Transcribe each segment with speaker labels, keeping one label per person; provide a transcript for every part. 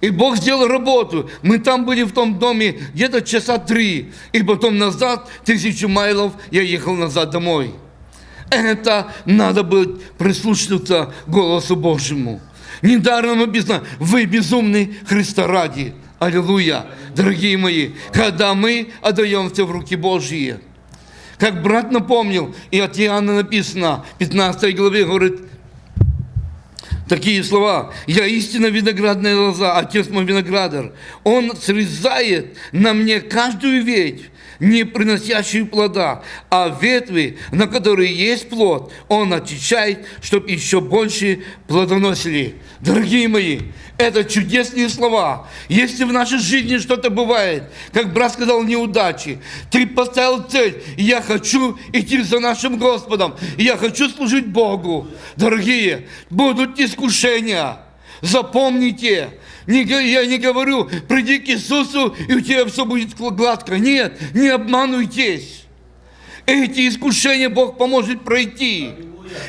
Speaker 1: И Бог сделал работу. Мы там были в том доме где-то часа три. И потом назад, тысячу майлов, я ехал назад домой. Это надо было прислушиваться голосу Божьему. Недаром написано, вы безумны Христа ради. Аллилуйя, дорогие мои, когда мы отдаемся в руки Божьи. Как брат напомнил, и от Иоанна написано, 15 главе, говорит, такие слова. «Я истинно виноградная лоза, отец мой виноградар. Он срезает на мне каждую ветвь, не приносящую плода, а ветви, на которые есть плод, он очищает, чтобы еще больше плодоносили». Дорогие мои, это чудесные слова. Если в нашей жизни что-то бывает, как брат сказал, неудачи, ты поставил цель, я хочу идти за нашим Господом, я хочу служить Богу. Дорогие, будут искушения. Запомните, я не говорю, приди к Иисусу, и у тебя все будет гладко. Нет, не обманывайтесь. Эти искушения Бог поможет пройти.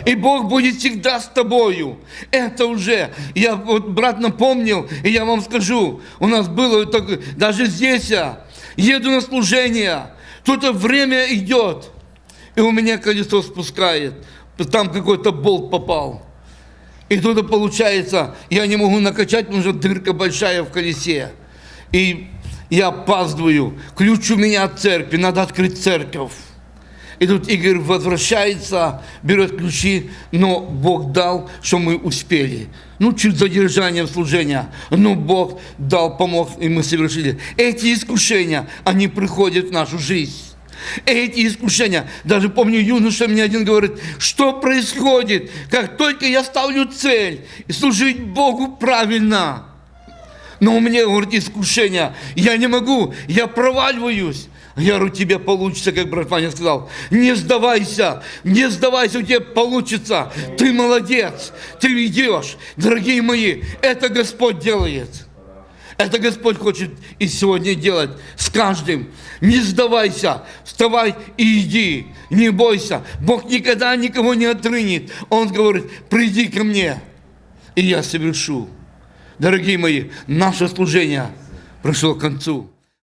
Speaker 1: И Бог будет всегда с тобою. Это уже, я вот брат напомнил, и я вам скажу, у нас было так, даже здесь я еду на служение, тут время идет, и у меня колесо спускает, там какой-то болт попал. И тут получается, я не могу накачать, потому что дырка большая в колесе. И я опаздываю. Ключ у меня от церкви, надо открыть церковь. И тут Игорь возвращается, берет ключи, но Бог дал, что мы успели. Ну, чуть задержание служения, но Бог дал, помог, и мы совершили. Эти искушения, они приходят в нашу жизнь. Эти искушения, даже помню, юноша мне один говорит, что происходит, как только я ставлю цель и служить Богу правильно. Но у меня, говорит, искушение, я не могу, я проваливаюсь. Я говорю, тебе получится, как брат Ваня сказал. Не сдавайся, не сдавайся, у тебя получится. Ты молодец, ты идешь. Дорогие мои, это Господь делает. Это Господь хочет и сегодня делать с каждым. Не сдавайся, вставай и иди, не бойся. Бог никогда никого не отрынет. Он говорит, приди ко мне, и я совершу. Дорогие мои, наше служение пришло к концу.